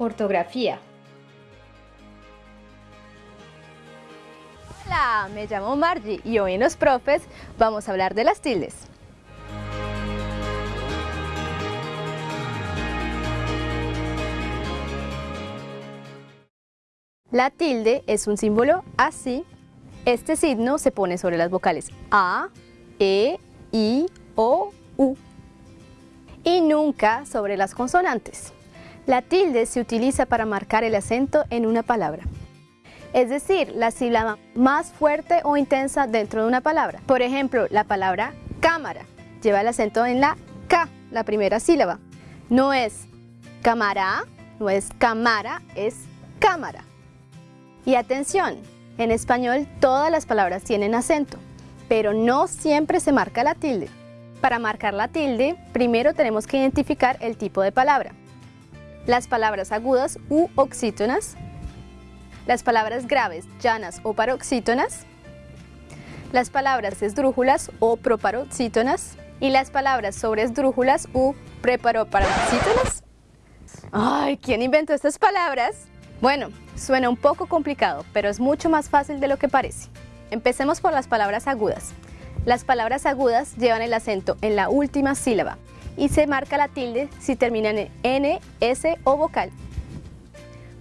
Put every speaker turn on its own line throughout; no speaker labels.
Ortografía.
Hola, me llamo Margie y hoy en Los Profes vamos a hablar de las tildes. La tilde es un símbolo así. Este signo se pone sobre las vocales A, E, I, O, U y nunca sobre las consonantes. La tilde se utiliza para marcar el acento en una palabra. Es decir, la sílaba más fuerte o intensa dentro de una palabra. Por ejemplo, la palabra cámara lleva el acento en la K, la primera sílaba. No es cámara, no es cámara, es cámara. Y atención, en español todas las palabras tienen acento, pero no siempre se marca la tilde. Para marcar la tilde, primero tenemos que identificar el tipo de palabra. Las palabras agudas u oxítonas, las palabras graves, llanas o paroxítonas, las palabras esdrújulas o proparoxítonas y las palabras sobre esdrújulas u preparoparoxítonas. ¡Ay! ¿Quién inventó estas palabras? Bueno, suena un poco complicado, pero es mucho más fácil de lo que parece. Empecemos por las palabras agudas. Las palabras agudas llevan el acento en la última sílaba y se marca la tilde si terminan en N, S o vocal.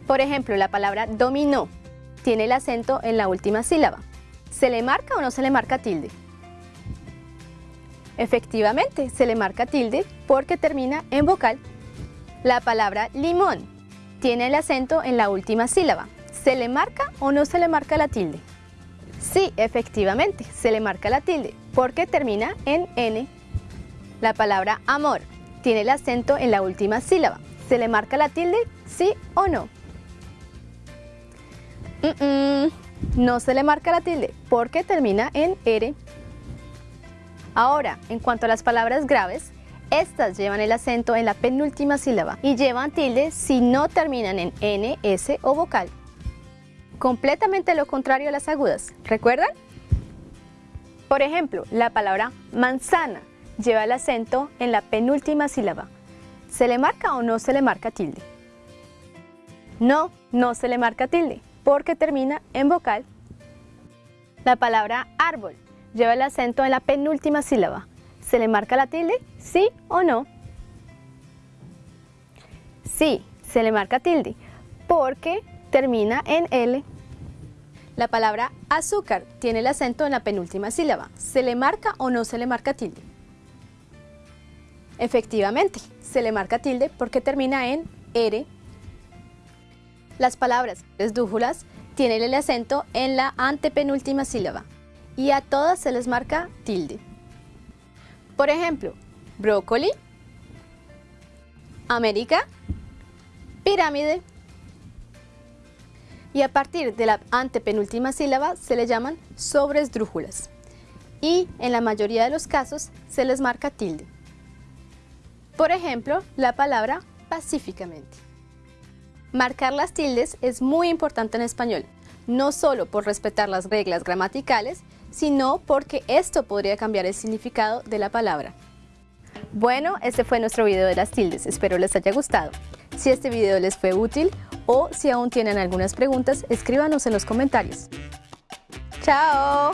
Por ejemplo, la palabra dominó tiene el acento en la última sílaba. ¿Se le marca o no se le marca tilde? Efectivamente, se le marca tilde porque termina en vocal. La palabra limón tiene el acento en la última sílaba. ¿Se le marca o no se le marca la tilde? Sí, efectivamente, se le marca la tilde porque termina en N. La palabra amor tiene el acento en la última sílaba. ¿Se le marca la tilde? ¿Sí o no? no se le marca la tilde porque termina en R. Ahora, en cuanto a las palabras graves, estas llevan el acento en la penúltima sílaba y llevan tilde si no terminan en N, S o vocal completamente lo contrario a las agudas, ¿recuerdan? Por ejemplo, la palabra manzana lleva el acento en la penúltima sílaba. ¿Se le marca o no se le marca tilde? No, no se le marca tilde, porque termina en vocal. La palabra árbol lleva el acento en la penúltima sílaba. ¿Se le marca la tilde? ¿Sí o no? Sí, se le marca tilde, porque termina en L. La palabra azúcar tiene el acento en la penúltima sílaba. ¿Se le marca o no se le marca tilde? Efectivamente, se le marca tilde porque termina en R. Las palabras esdrújulas tienen el acento en la antepenúltima sílaba y a todas se les marca tilde. Por ejemplo, brócoli, América, pirámide, y a partir de la antepenúltima sílaba se le llaman sobresdrújulas y en la mayoría de los casos se les marca tilde. Por ejemplo, la palabra pacíficamente. Marcar las tildes es muy importante en español, no solo por respetar las reglas gramaticales, sino porque esto podría cambiar el significado de la palabra. Bueno, este fue nuestro video de las tildes, espero les haya gustado. Si este video les fue útil o si aún tienen algunas preguntas, escríbanos en los comentarios. ¡Chao!